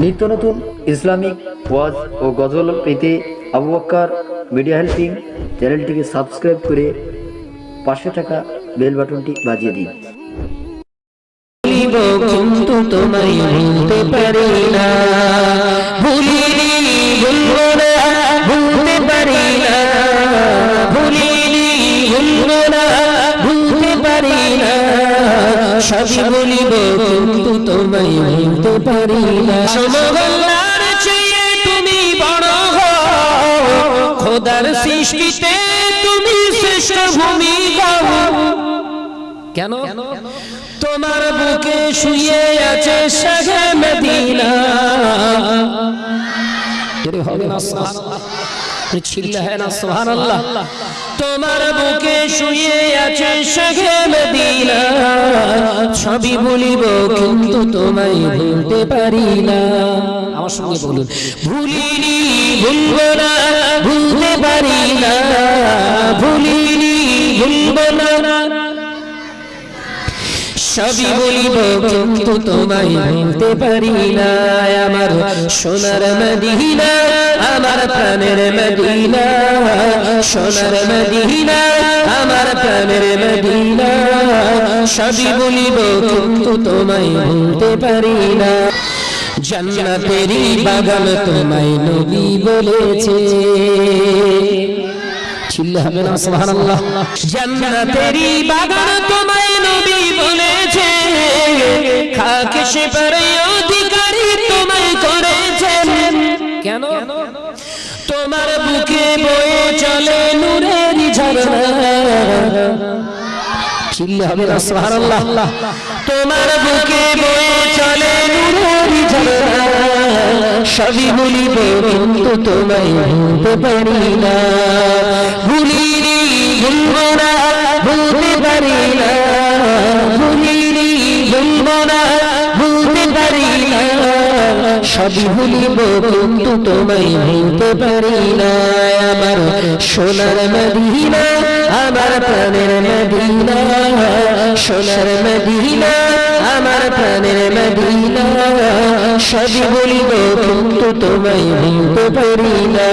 নিত্য নতুন ইসলামিক ওয়াজ ও গজল পেতে আবু মিডিয়া হেল্পিং চ্যানেলটিকে সাবস্ক্রাইব করে পাশে থাকা বেল বাটনটি বাজিয়ে দিন। সবই বলিব কিন্তু তোমায় ভুলতে পারি না। সমগল্লার চেয়ে তুমি বড় হও। খোদার সৃষ্টিতে তুমি শ্রেষ্ঠ ভূমিকা কেন? তোমার বুকে শুয়ে আছে শাহে মদিনা। এরে হবে না ছিল্লা হ্যাঁ না সুবহানাল্লাহ তোমার বুকে শুয়ে আছে মদিনা সবই বলিব কিন্তু তোমায় ভুলতে পারি না। আমার সঙ্গে বলুন, ভুলিনি, ভুলব না, ভুলতে পারি না। ভুলিনি, ভুলব না। সবই বলিব, কিন্তু তোমায় ভুলতে পারি না। আমার সোনার মদিনা, আমার প্রাণের মদিনা। সোনার মদিনা, আমার প্রাণের মদিনা। সবই বলিব কিন্তু তোমায় ভুলতে পারি না। জান্নাতেরই বাগান তোমায় নবী বলেছে। বাগান তোমায় নবী বলেছে। সে তোমায় করেছেন কেন? তোমার বুকে বয়ে চলে নূরের ঝরনা। চিল্লে হবে না সুবহানাল্লাহ। তোমার বুকে বয়ে চলে নূরের ঝরনা সবই বলিব কিন্তু তোমায় ভুলতে পারি না। ভুলিনি ভুলব না ভুলতে পারি না। ভুলিনি ভুলব না ভুলতে পারি না। সবই ভুলিব কিন্তু তোমায় ভুলতে পারি না। আমার সোনার মদিনা, আমার প্রাণের মদিনা, সোনার মদিনা, আমার প্রাণের মদিনা। সবই বলিব কিন্তু তোমায় ভুলতে পারি না।